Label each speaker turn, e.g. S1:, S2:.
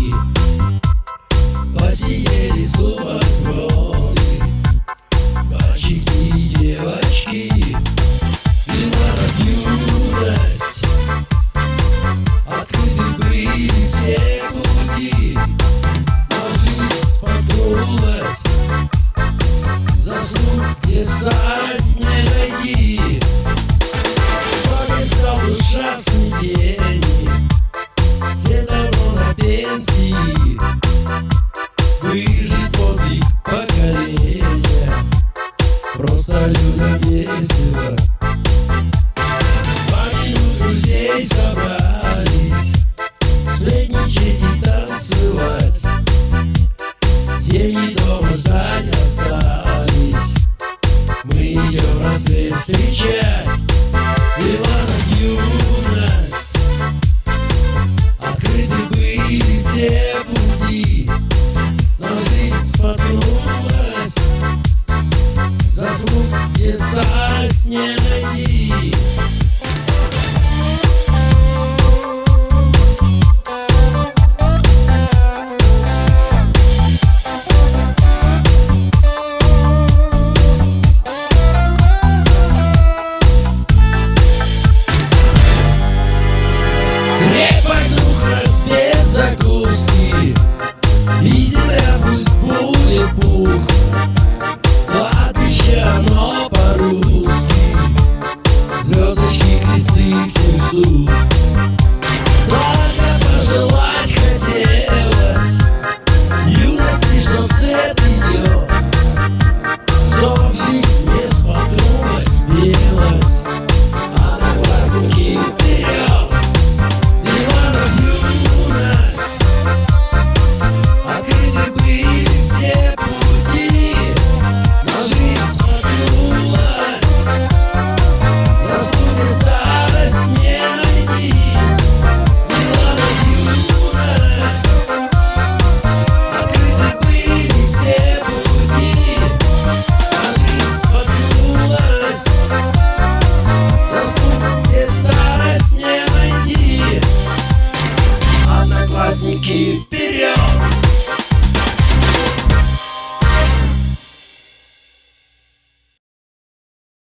S1: Yeah. России Выжить подвиг поколения Просто люди весело друзей собрать decide